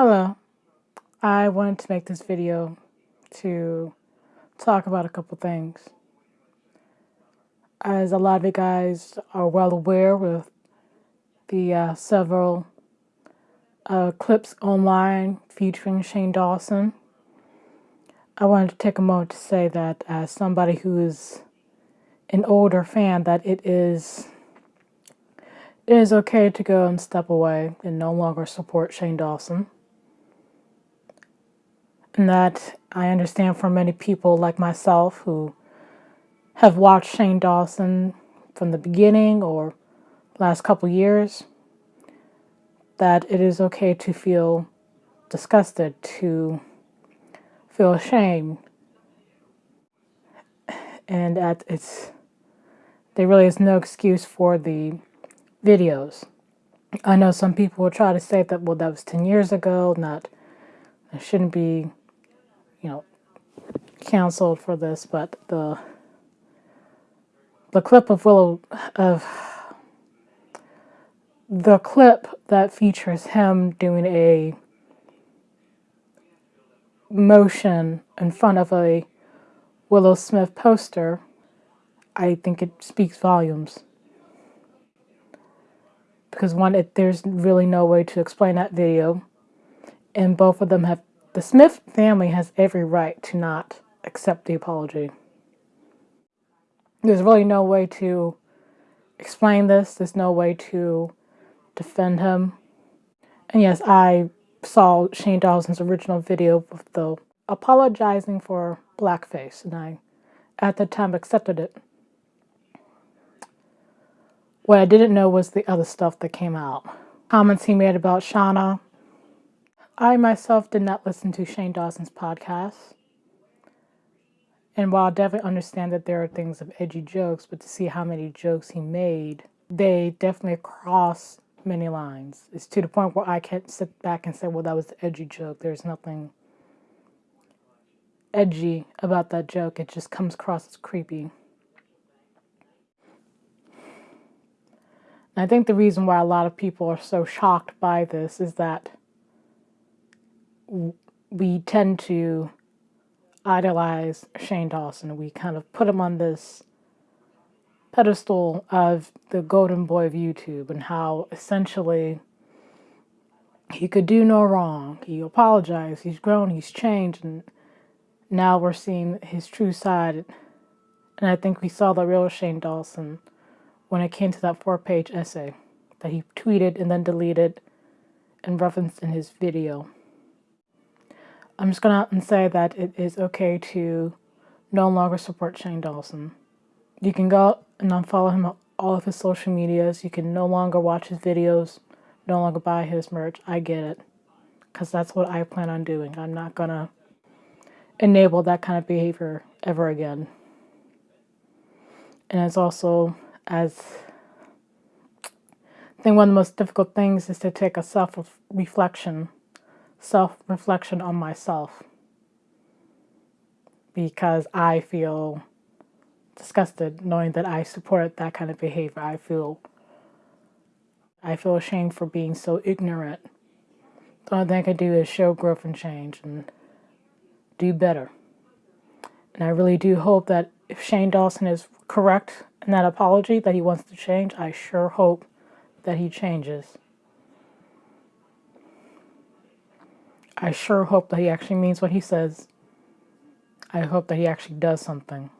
Hello. I wanted to make this video to talk about a couple things. As a lot of you guys are well aware with the uh, several uh, clips online featuring Shane Dawson, I wanted to take a moment to say that as somebody who is an older fan that it is it is okay to go and step away and no longer support Shane Dawson. And that I understand for many people like myself who have watched Shane Dawson from the beginning or last couple years that it is okay to feel disgusted, to feel ashamed, and that it's there really is no excuse for the videos. I know some people will try to say that, well, that was 10 years ago, not, I shouldn't be, you know, canceled for this, but the, the clip of Willow, of, the clip that features him doing a motion in front of a Willow Smith poster, I think it speaks volumes. Because one, it, there's really no way to explain that video, and both of them have, the Smith family has every right to not accept the apology. There's really no way to explain this, there's no way to defend him. And yes, I saw Shane Dawson's original video of the apologizing for blackface, and I, at the time, accepted it. What I didn't know was the other stuff that came out. Comments he made about Shauna. I myself did not listen to Shane Dawson's podcast. And while I definitely understand that there are things of edgy jokes, but to see how many jokes he made, they definitely cross many lines. It's to the point where I can't sit back and say, well, that was the edgy joke. There's nothing edgy about that joke. It just comes across as creepy. I think the reason why a lot of people are so shocked by this is that we tend to idolize Shane Dawson. We kind of put him on this pedestal of the golden boy of YouTube and how essentially he could do no wrong. He apologized, he's grown, he's changed, and now we're seeing his true side. And I think we saw the real Shane Dawson when it came to that four page essay that he tweeted and then deleted and referenced in his video. I'm just going to say that it is okay to no longer support Shane Dawson. You can go and unfollow him on all of his social medias. You can no longer watch his videos, no longer buy his merch. I get it. Because that's what I plan on doing. I'm not going to enable that kind of behavior ever again. And it's also as I think one of the most difficult things is to take a self-reflection, self-reflection on myself because I feel disgusted knowing that I support that kind of behavior. I feel I feel ashamed for being so ignorant. The only thing I can do is show growth and change and do better. And I really do hope that if Shane Dawson is correct in that apology that he wants to change, I sure hope that he changes. I sure hope that he actually means what he says. I hope that he actually does something.